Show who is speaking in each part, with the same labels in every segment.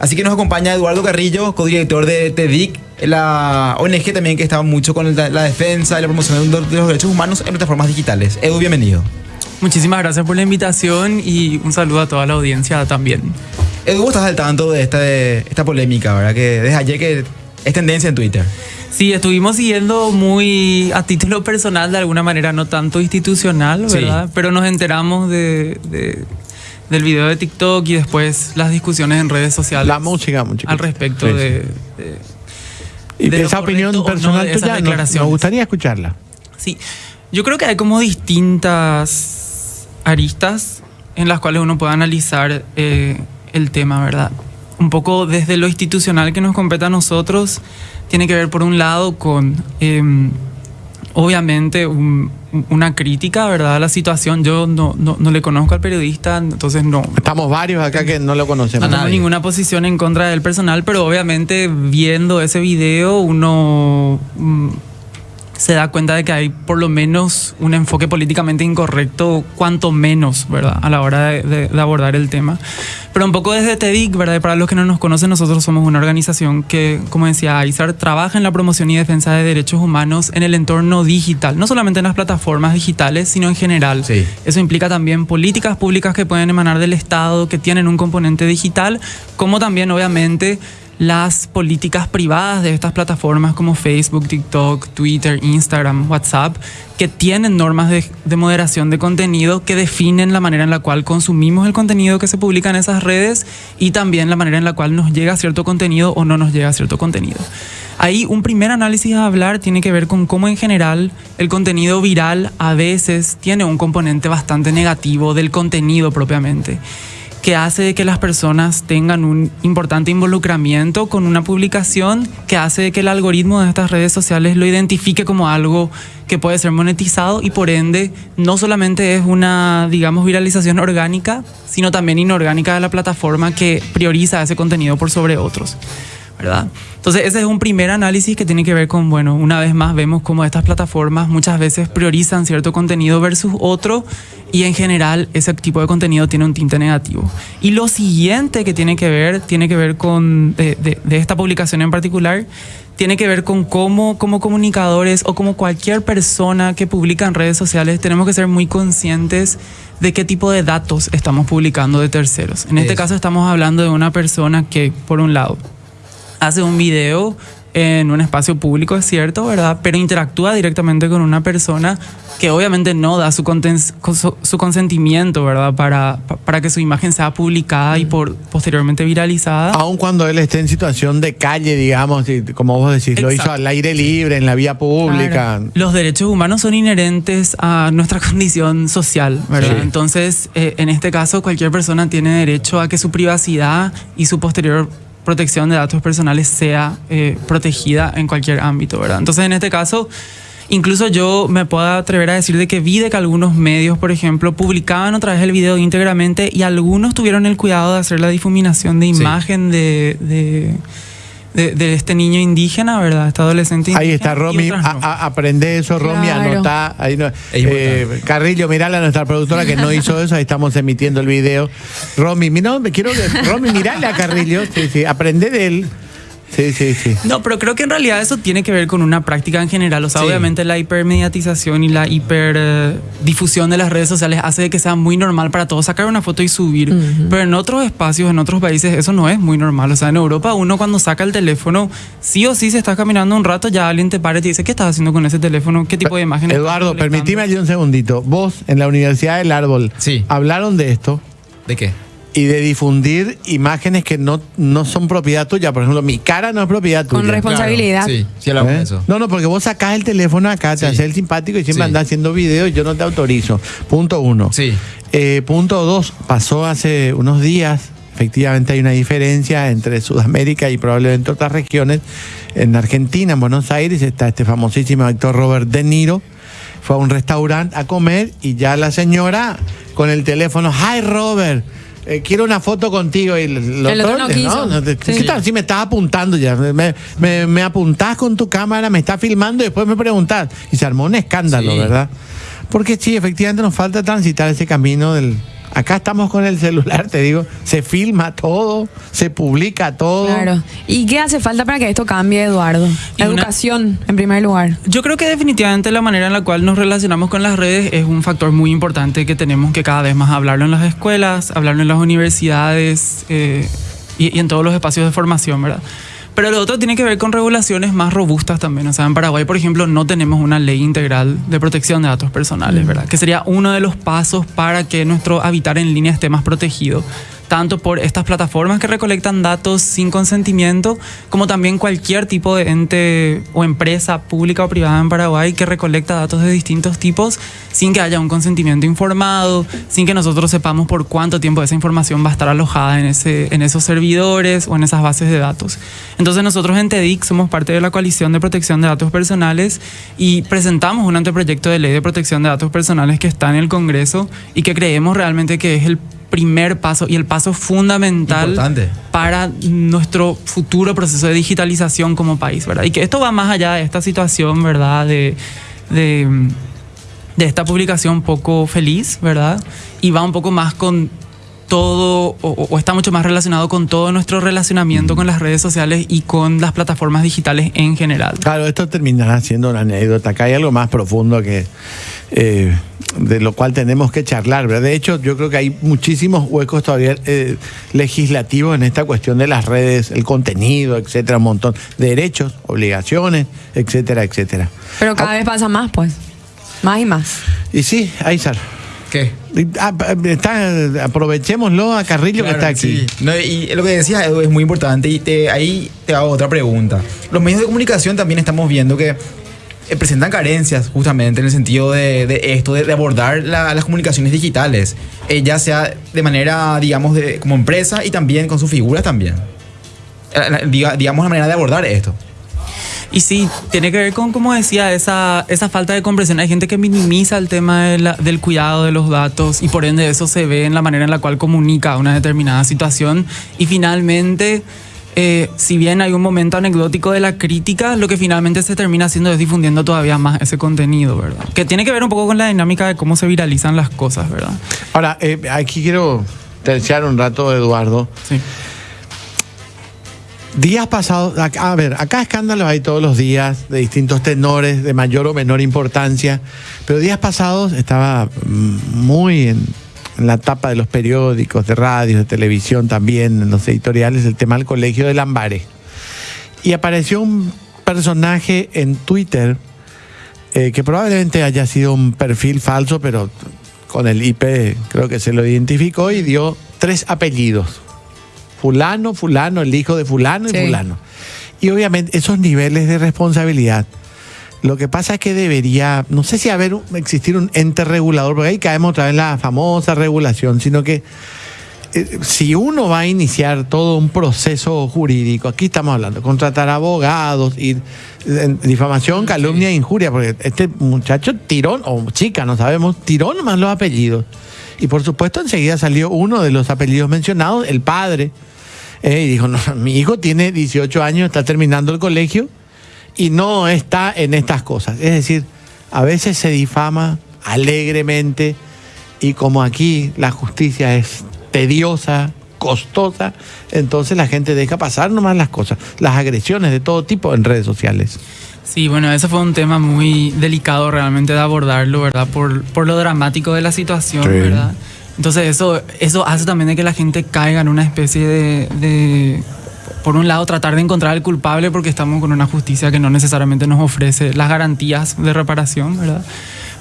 Speaker 1: Así que nos acompaña Eduardo Carrillo, codirector de TEDIC, la ONG también que estaba mucho con la, defensa y la promoción de los derechos humanos en plataformas digitales. Edu, bienvenido.
Speaker 2: Muchísimas gracias por la invitación y un saludo a toda la audiencia también.
Speaker 1: Edu, ¿estás al tanto de esta, de esta polémica, verdad? Que desde ayer que es tendencia en Twitter.
Speaker 2: Sí, estuvimos siguiendo muy a título personal, de alguna manera, no tanto institucional, ¿verdad?
Speaker 1: Sí.
Speaker 2: Pero nos enteramos de, de- del video de TikTok y después las discusiones en redes sociales.
Speaker 3: La música, música.
Speaker 2: Al respecto
Speaker 3: Sí, sí.
Speaker 2: de, de-
Speaker 3: Y
Speaker 2: de
Speaker 3: esa opinión
Speaker 2: no
Speaker 3: personal
Speaker 2: esas
Speaker 3: tuya, nos- nos gustaría escucharla.
Speaker 2: Sí, yo creo que hay como distintas aristas en las cuales uno puede analizar eh, el tema, ¿verdad? Un poco desde lo institucional que nos compete a nosotros, tiene que ver por un lado con, eh, obviamente, un- una crítica, ¿verdad? A la situación. Yo no, no, no le conozco al periodista, entonces no,
Speaker 3: Estamos varios acá que no lo
Speaker 2: no
Speaker 3: conocemos.
Speaker 2: tengo ninguna posición en contra del personal, pero obviamente viendo ese video uno mm, se da cuenta de que hay por lo menos un enfoque políticamente incorrecto, cuanto menos, ¿verdad? A la hora de, de- de abordar el tema. Pero un poco desde TEDIC, ¿verdad? Para los que no nos conocen, nosotros somos una organización que, como decía Aizar, trabaja en la promoción y defensa de derechos humanos en el entorno digital, no solamente en las plataformas digitales, sino en general.
Speaker 1: Sí.
Speaker 2: Eso implica también políticas públicas que pueden emanar del Estado, que tienen un componente digital, como también, obviamente, las políticas privadas de estas plataformas como Facebook, TikTok, Twitter, Instagram, WhatsApp, que tienen normas de, de moderación de contenido que definen la manera en la cual consumimos el contenido que se publica en esas redes y también la manera en la cual nos llega cierto contenido o no nos llega cierto contenido. Ahí un primer análisis a hablar tiene que ver con cómo en general el contenido viral a veces tiene un componente bastante negativo del contenido propiamente que hace de que las personas tengan un importante involucramiento con una publicación, que hace de que el algoritmo de estas redes sociales lo identifique como algo que puede ser monetizado y por ende no solamente es una, digamos, viralización orgánica, sino también inorgánica de la plataforma que prioriza ese contenido por sobre otros. ¿Verdad? Entonces ese es un primer análisis que tiene que ver con, bueno, una vez más vemos cómo estas plataformas muchas veces priorizan cierto contenido versus otro y en general ese tipo de contenido tiene un tinte negativo. Y lo siguiente que tiene que ver, tiene que ver con, de, de- de esta publicación en particular, tiene que ver con cómo como comunicadores o como cualquier persona que publica en redes sociales tenemos que ser muy conscientes de qué tipo de datos estamos publicando de terceros. En este
Speaker 1: Eso.
Speaker 2: caso estamos hablando de una persona que, por un lado, hace un video en un espacio público, es cierto, ¿verdad? Pero interactúa directamente con una persona que obviamente no da su, conten- su, su consentimiento, ¿verdad? Para, pa- para que su imagen sea publicada y por, posteriormente viralizada.
Speaker 3: Aun cuando él esté en situación de calle, digamos, como vos decís, lo hizo al aire libre, en la vía pública.
Speaker 2: Claro. Los derechos humanos son inherentes a nuestra condición social, ¿verdad?
Speaker 3: Sí.
Speaker 2: Entonces, eh, en este caso, cualquier persona tiene derecho a que su privacidad y su posterior protección de datos personales sea eh, protegida en cualquier ámbito, ¿verdad? Entonces, en este caso, incluso yo me puedo atrever a decir de que vi de que algunos medios, por ejemplo, publicaban otra vez el video íntegramente y algunos tuvieron el cuidado de hacer la difuminación de
Speaker 1: Sí.
Speaker 2: imagen de... de de, de este niño indígena, ¿verdad? Este adolescente indígena.
Speaker 3: Ahí está, Romy.
Speaker 2: otras
Speaker 3: a-
Speaker 2: no.
Speaker 3: a- aprende eso, Romy.
Speaker 4: Claro.
Speaker 3: Anotá. Ahí no- eh, Carrillo, mirala a nuestra productora que no hizo eso. Ahí estamos emitiendo el video. Romy, mira, me quiero que. Romy, mirale a Carrillo. Sí, sí. Aprende de él. Sí, sí, sí.
Speaker 2: No, pero creo que en realidad eso tiene que ver con una práctica en general. O sea,
Speaker 1: Sí.
Speaker 2: obviamente la hipermediatización y la hiperdifusión de las redes sociales hace de que sea muy normal para todos sacar una foto y subir. Pero en otros espacios, en otros países, eso no es muy normal. O sea, en Europa uno cuando saca el teléfono, sí o sí, se está caminando un rato, ya alguien te para y te dice, ¿qué estás haciendo con ese teléfono? ¿Qué tipo de imágenes?
Speaker 3: Eduardo,
Speaker 2: colectando?"
Speaker 3: permitime allí un segundito. Vos, en la Universidad del Árbol,
Speaker 1: Sí.
Speaker 3: hablaron de esto
Speaker 1: ¿De qué?
Speaker 3: Y de difundir imágenes que no, no son propiedad tuya. Por ejemplo, mi cara no es propiedad tuya.
Speaker 4: Con responsabilidad.
Speaker 1: Claro, Sí, sí hablamos
Speaker 3: ¿Eh?
Speaker 1: eso.
Speaker 3: No, no, porque vos sacás el teléfono acá, te
Speaker 1: Sí.
Speaker 3: haces el simpático y siempre
Speaker 1: Sí.
Speaker 3: andás haciendo videos y yo no te autorizo. Punto uno.
Speaker 1: Sí.
Speaker 3: Eh, punto dos, pasó hace unos días. Efectivamente hay una diferencia entre Sudamérica y probablemente otras regiones. En Argentina, en Buenos Aires, está este famosísimo actor Robert De Niro. Fue a un restaurante a comer y ya la señora con el teléfono, hi Robert, eh, quiero una foto contigo. Y el,
Speaker 4: El otro no quiso.
Speaker 3: No,
Speaker 4: Sí.
Speaker 3: ¿qué tal? Sí, me estás apuntando ya. Me, me- me apuntás con tu cámara, me estás filmando y después me preguntás. Y se armó un escándalo,
Speaker 1: Sí.
Speaker 3: ¿verdad? Porque sí, efectivamente nos falta transitar ese camino del Acá estamos con el celular, te digo, se filma todo, se publica todo.
Speaker 4: Claro. ¿Y qué hace falta para que esto cambie, Eduardo?
Speaker 2: Una-
Speaker 4: Educación, en primer lugar.
Speaker 2: Yo creo que definitivamente la manera en la cual nos relacionamos con las redes es un factor muy importante que tenemos que cada vez más hablarlo en las escuelas, hablarlo en las universidades eh, y, y en todos los espacios de formación, ¿verdad? Pero lo otro tiene que ver con regulaciones más robustas también. O sea, en Paraguay, por ejemplo, no tenemos una ley integral de protección de datos personales, ¿verdad? Que sería uno de los pasos para que nuestro habitar en línea esté más protegido tanto por estas plataformas que recolectan datos sin consentimiento, como también cualquier tipo de ente o empresa pública o privada en Paraguay que recolecta datos de distintos tipos sin que haya un consentimiento informado, sin que nosotros sepamos por cuánto tiempo esa información va a estar alojada en, ese, en esos servidores o en esas bases de datos. Entonces nosotros en TEDIC somos parte de la coalición de protección de datos personales y presentamos un anteproyecto de ley de protección de datos personales que está en el Congreso y que creemos realmente que es el primer paso y el paso fundamental
Speaker 1: Importante.
Speaker 2: para nuestro futuro proceso de digitalización como país, ¿verdad? Y que esto va más allá de esta situación, ¿verdad? De, de, de esta publicación poco feliz, ¿verdad? Y va un poco más con todo, o, o está mucho más relacionado con todo nuestro relacionamiento con las redes sociales y con las plataformas digitales en general.
Speaker 3: Claro, esto terminará siendo una anécdota. Acá hay algo más profundo que eh, de lo cual tenemos que charlar. ¿verdad? De hecho, yo creo que hay muchísimos huecos todavía eh, legislativos en esta cuestión de las redes, el contenido, etcétera, un montón. Derechos, obligaciones, etcétera, etcétera.
Speaker 4: Pero cada vez pasa más, pues. Más y más.
Speaker 3: Y sí, Aizar.
Speaker 1: ¿Qué?
Speaker 3: ah, Está, aprovechémoslo a Carrillo que está aquí.
Speaker 1: sí. No, y lo que decías, Edu, es muy importante. Y te- ahí te hago otra pregunta. Los medios de comunicación también estamos viendo que presentan carencias justamente en el sentido de, de esto, de, de abordar la- las comunicaciones digitales, eh, ya sea de manera, digamos, de, como empresa y también con sus figuras también. Eh, digamos, la manera de abordar esto.
Speaker 2: Y sí, tiene que ver con, como decía, esa, esa falta de comprensión. Hay gente que minimiza el tema de la- del cuidado de los datos y por ende eso se ve en la manera en la cual comunica una determinada situación. Y finalmente, eh, si bien hay un momento anecdótico de la crítica, lo que finalmente se termina haciendo es difundiendo todavía más ese contenido, ¿verdad? Que tiene que ver un poco con la dinámica de cómo se viralizan las cosas, ¿verdad?
Speaker 3: Ahora, eh, aquí quiero terciar un rato, Eduardo.
Speaker 2: Sí.
Speaker 3: Días pasados, a ver, acá escándalos hay todos los días de distintos tenores, de mayor o menor importancia, pero días pasados estaba mm, muy en, en la tapa de los periódicos, de radios, de televisión también, en los editoriales, el tema del colegio de Lambares. Y apareció un personaje en Twitter eh, que probablemente haya sido un perfil falso, pero con el IP creo que se lo identificó y dio tres apellidos. Fulano, fulano, el hijo de fulano y
Speaker 4: Sí.
Speaker 3: fulano. Y obviamente esos niveles de responsabilidad. Lo que pasa es que debería, no sé si haber existir un ente regulador, porque ahí caemos otra vez en la famosa regulación, sino que eh, si uno va a iniciar todo un proceso jurídico, aquí estamos hablando, contratar abogados, ir en difamación, calumnia e injuria, porque este muchacho tiró, o chica, no sabemos, tiró nomás los apellidos. Y por supuesto enseguida salió uno de los apellidos mencionados, el padre, eh, y dijo, no, mi hijo tiene 18 años, está terminando el colegio y no está en estas cosas. Es decir, a veces se difama alegremente y como aquí la justicia es tediosa, costosa, entonces la gente deja pasar nomás las cosas, las agresiones de todo tipo en redes sociales.
Speaker 2: Sí, bueno, ese fue un tema muy delicado realmente de abordarlo, ¿verdad? Por, por lo dramático de la situación,
Speaker 3: Sí.
Speaker 2: ¿verdad? Entonces eso, eso hace también de que la gente caiga en una especie de, de, por un lado, tratar de encontrar al culpable porque estamos con una justicia que no necesariamente nos ofrece las garantías de reparación, ¿verdad?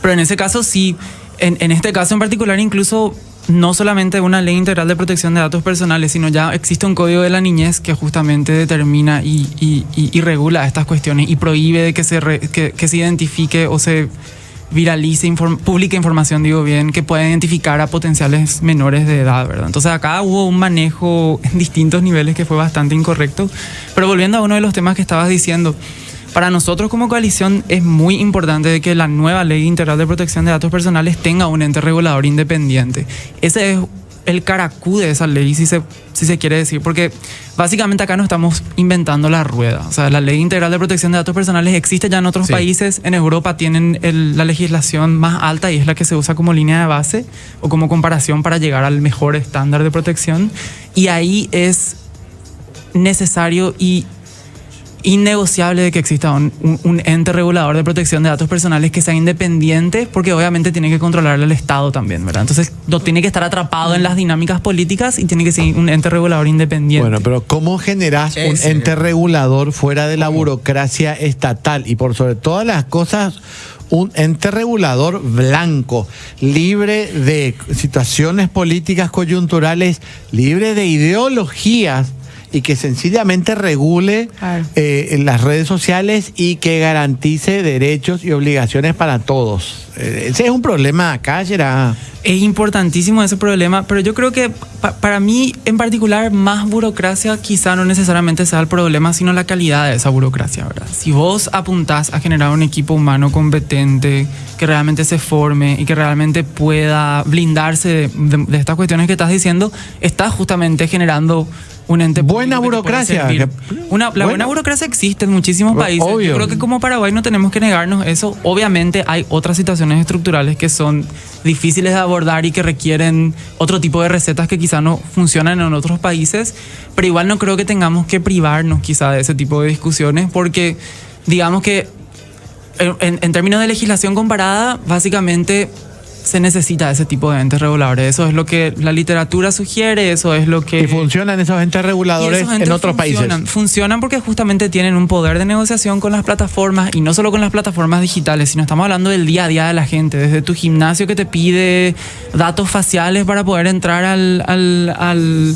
Speaker 2: Pero en ese caso sí, en, en este caso en particular incluso no solamente una ley integral de protección de datos personales, sino ya existe un código de la niñez que justamente determina y, y- y- regula estas cuestiones y prohíbe de que se, que, que se identifique o se viralice, inform- publique información, digo bien, que pueda identificar a potenciales menores de edad, ¿verdad? Entonces acá hubo un manejo en distintos niveles que fue bastante incorrecto. Pero volviendo a uno de los temas que estabas diciendo, para nosotros como coalición es muy importante que la nueva ley integral de protección de datos personales tenga un ente regulador independiente. Ese es el caracú de esa ley, si se, si se quiere decir, porque básicamente acá no estamos inventando la rueda. O sea, la ley integral de protección de datos personales existe ya en otros
Speaker 1: Sí.
Speaker 2: países. En Europa tienen el- la legislación más alta y es la que se usa como línea de base o como comparación para llegar al mejor estándar de protección. Y ahí es necesario y innegociable de que exista un, un- un ente regulador de protección de datos personales que sea independiente, porque obviamente tiene que controlar el Estado también, ¿verdad? Entonces, no tiene que estar atrapado en las dinámicas políticas y tiene que ser un ente regulador independiente.
Speaker 3: Bueno, pero ¿cómo generás un ente regulador fuera de la burocracia estatal? Y por sobre todas las cosas, un ente regulador blanco, libre de situaciones políticas coyunturales, libre de ideologías y que sencillamente regule eh, en las redes sociales y que garantice derechos y obligaciones para todos. Eh, ese es un problema acá, Gerard.
Speaker 2: Es importantísimo ese problema, pero yo creo que pa- para mí en particular más burocracia quizá no necesariamente sea el problema, sino la calidad de esa burocracia, ¿verdad? Si vos apuntás a generar un equipo humano competente, que realmente se forme y que realmente pueda blindarse de, de- de estas cuestiones que estás diciendo, estás justamente generando un ente
Speaker 3: Buena burocracia, que-
Speaker 2: Una, la
Speaker 3: bueno.
Speaker 2: buena burocracia existe en muchísimos países.
Speaker 3: obvio.
Speaker 2: Yo creo que como Paraguay no tenemos que negarnos eso. Obviamente hay otras situaciones estructurales que son difíciles de abordar y que requieren otro tipo de recetas que quizá no funcionan en otros países, pero igual no creo que tengamos que privarnos quizá de ese tipo de discusiones porque digamos que en, términos de legislación comparada, básicamente se necesita ese tipo de entes reguladores. Eso es lo que la literatura sugiere, eso es lo que...
Speaker 3: Y funcionan esos entes reguladores
Speaker 2: esos
Speaker 3: en otros
Speaker 2: funcionan.
Speaker 3: países.
Speaker 2: Funcionan porque justamente tienen un poder de negociación con las plataformas y no solo con las plataformas digitales, sino estamos hablando del día a día de la gente, desde tu gimnasio que te pide datos faciales para poder entrar al, al, al,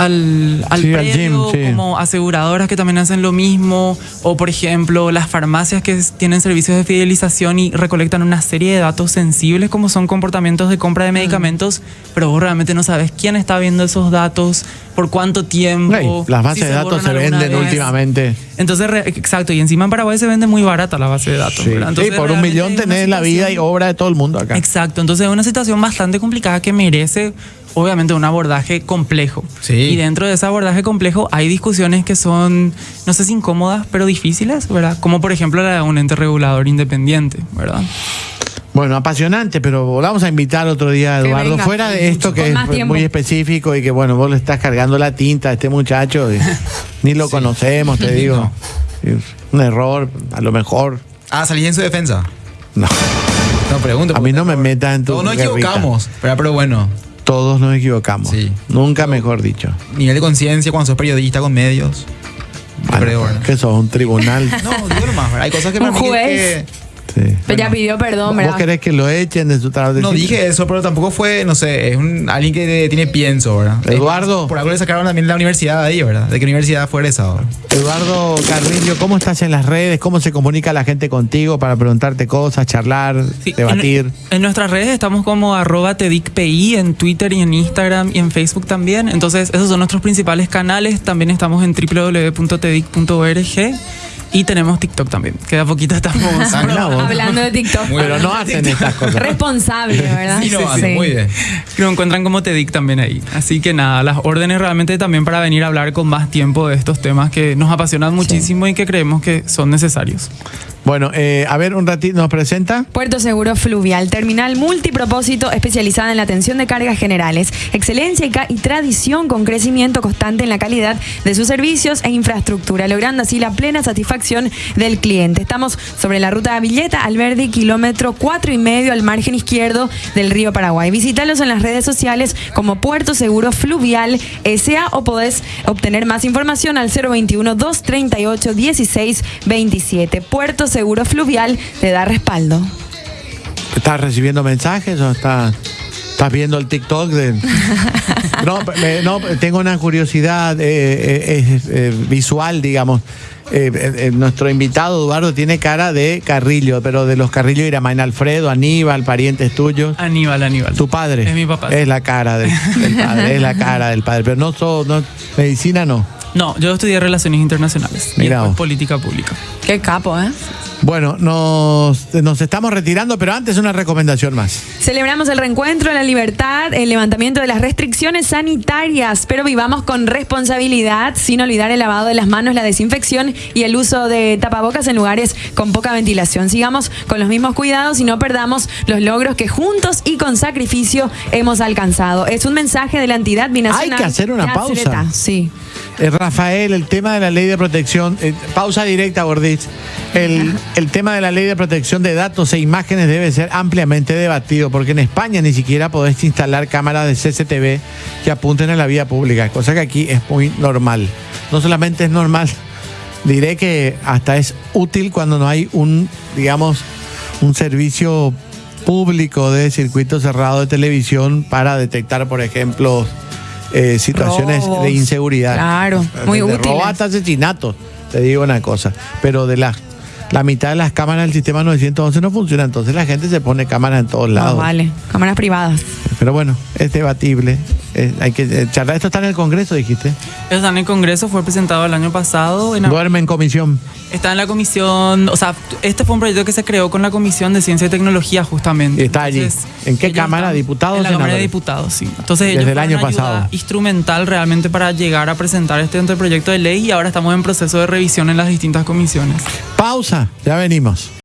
Speaker 2: al, al
Speaker 3: Sí, al
Speaker 2: predio,
Speaker 3: gym, sí.
Speaker 2: como aseguradoras que también hacen lo mismo, o por ejemplo las farmacias que tienen servicios de fidelización y recolectan una serie de datos sensibles como son comportamientos de compra de medicamentos, pero vos realmente no sabes quién está viendo esos datos, por cuánto tiempo.
Speaker 3: Las bases
Speaker 2: si
Speaker 3: de datos se venden
Speaker 2: vez.
Speaker 3: últimamente.
Speaker 2: Entonces, re- exacto, y encima en Paraguay se vende muy barata la base de datos.
Speaker 3: Sí,
Speaker 2: ¿verdad?
Speaker 3: Sí,
Speaker 2: Entonces,
Speaker 3: por un millón tenés la vida y obra de todo el mundo acá.
Speaker 2: Exacto, entonces es una situación bastante complicada que merece obviamente un abordaje complejo.
Speaker 1: Sí.
Speaker 2: Y dentro de ese abordaje complejo hay discusiones que son, no sé si incómodas, pero difíciles, ¿verdad? Como por ejemplo la de un ente regulador independiente, ¿verdad?
Speaker 3: Bueno, apasionante, pero volvamos a invitar otro día a Eduardo.
Speaker 4: venga.
Speaker 3: Fuera de esto que es
Speaker 4: tiempo.
Speaker 3: muy específico y que, bueno, vos le estás cargando la tinta a este muchacho. y ni lo conocemos, te digo. Un error, a lo mejor.
Speaker 1: Ah, salí en su defensa.
Speaker 3: No,
Speaker 1: No pregunto.
Speaker 3: a mí no me metas en tu.
Speaker 1: Todos nos equivocamos, ¿verdad? pero bueno,
Speaker 3: Todos nos equivocamos.
Speaker 1: Sí.
Speaker 3: Nunca mejor dicho.
Speaker 1: nivel de conciencia cuando sos periodista con medios.
Speaker 3: Bueno, que sos un tribunal.
Speaker 1: No, digo nomás. Hay cosas que para mí que-
Speaker 3: Sí.
Speaker 4: Pero ya pidió perdón,
Speaker 3: ¿Vos
Speaker 4: ¿verdad?
Speaker 3: querés que lo echen de su trabajo?
Speaker 1: No dije eso, pero tampoco fue, no sé, es un, alguien que tiene pienso, ¿verdad?
Speaker 3: Eduardo.
Speaker 1: Por algo le sacaron también la universidad ahí, ¿verdad? ¿De qué universidad fue egresado?
Speaker 3: Eduardo Carrillo, ¿cómo estás en las redes? ¿Cómo se comunica la gente contigo para preguntarte cosas, charlar,
Speaker 2: Sí,
Speaker 3: debatir?
Speaker 2: En, en nuestras redes estamos como arroba tedicpi en Twitter y en Instagram y en Facebook también. Entonces, esos son nuestros principales canales. También estamos en www.tedic.org y tenemos TikTok también, que de a poquito estamos...
Speaker 1: Ah.
Speaker 4: Hablando de TikTok.
Speaker 1: Muy
Speaker 3: Pero no hacen estas cosas.
Speaker 4: Responsable, ¿verdad?
Speaker 1: Sí, no, muy bien.
Speaker 2: que lo encuentran como TEDIC también ahí. Así que nada, las órdenes realmente también para venir a hablar con más tiempo de estos temas que nos apasionan muchísimo y que creemos que son necesarios.
Speaker 3: Bueno, eh, a ver, un ratito, ¿nos presenta?
Speaker 4: Puerto Seguro Fluvial, terminal multipropósito especializada en la atención de cargas generales, excelencia y, tradición con crecimiento constante en la calidad de sus servicios e infraestructura, logrando así la plena satisfacción del cliente. Estamos sobre la ruta de Villeta, Alberdi, kilómetro cuatro y medio al margen izquierdo del río Paraguay. Visítalos en las redes sociales como Puerto Seguro Fluvial SA o podés obtener más información al 021 238 1627. Puerto Seguro Fluvial te da respaldo.
Speaker 3: ¿Estás recibiendo mensajes o estás, estás viendo el TikTok? De... No, me- no, tengo una curiosidad eh, eh, eh, visual, digamos. Eh, eh, eh, nuestro invitado Eduardo tiene cara de Carrillo, pero de los Carrillo Iramain Alfredo, Aníbal, parientes tuyos.
Speaker 2: Aníbal, Aníbal.
Speaker 3: Tu padre.
Speaker 2: Es mi papá.
Speaker 3: Es la cara del, del padre, es la cara del padre. Pero no, so- no medicina no.
Speaker 2: No, yo estudié Relaciones Internacionales y
Speaker 3: Mira
Speaker 2: después
Speaker 3: vos.
Speaker 2: Política Pública.
Speaker 4: Qué capo, ¿eh?
Speaker 3: Bueno, nos, nos estamos retirando, pero antes una recomendación más.
Speaker 4: Celebramos el reencuentro, la libertad, el levantamiento de las restricciones sanitarias, pero vivamos con responsabilidad, sin olvidar el lavado de las manos, la desinfección y el uso de tapabocas en lugares con poca ventilación. Sigamos con los mismos cuidados y no perdamos los logros que juntos y con sacrificio hemos alcanzado. Es un mensaje de la entidad binacional.
Speaker 3: Hay que hacer una pausa.
Speaker 4: Acereta. Sí.
Speaker 3: Eh, Rafael, el tema de la ley de protección, eh, pausa directa, Gorditz. El, el tema de la ley de protección de datos e imágenes debe ser ampliamente debatido, porque en España ni siquiera podés instalar cámaras de CCTV que apunten a la vía pública, cosa que aquí es muy normal. No solamente es normal, diré que hasta es útil cuando no hay un, digamos, un servicio público de circuito cerrado de televisión para detectar, por ejemplo, eh, situaciones
Speaker 4: Robos.
Speaker 3: de inseguridad.
Speaker 4: Claro, muy
Speaker 3: robo hasta asesinatos, te digo una cosa. Pero de las la mitad de las cámaras del sistema 911 no funciona, entonces la gente se pone cámaras en todos lados.
Speaker 4: No, vale. Cámaras privadas.
Speaker 3: Pero bueno, es debatible. eh, hay que eh, charlar. Esto está en el Congreso, dijiste.
Speaker 2: Está en el Congreso, fue presentado el año pasado. En,
Speaker 3: Duerme en comisión.
Speaker 2: está en la comisión, o sea, este fue un proyecto que se creó con la Comisión de Ciencia y Tecnología justamente.
Speaker 3: Y está allí. ¿En qué
Speaker 2: ellos
Speaker 3: Cámara?
Speaker 2: están-
Speaker 3: ¿Diputados
Speaker 2: En la Cámara de? Diputados, sí. Entonces ellos
Speaker 3: Desde el
Speaker 2: fueron
Speaker 3: año
Speaker 2: ayuda instrumental realmente para llegar a presentar este anteproyecto de ley y ahora estamos en proceso de revisión en las distintas comisiones.
Speaker 3: Ya venimos.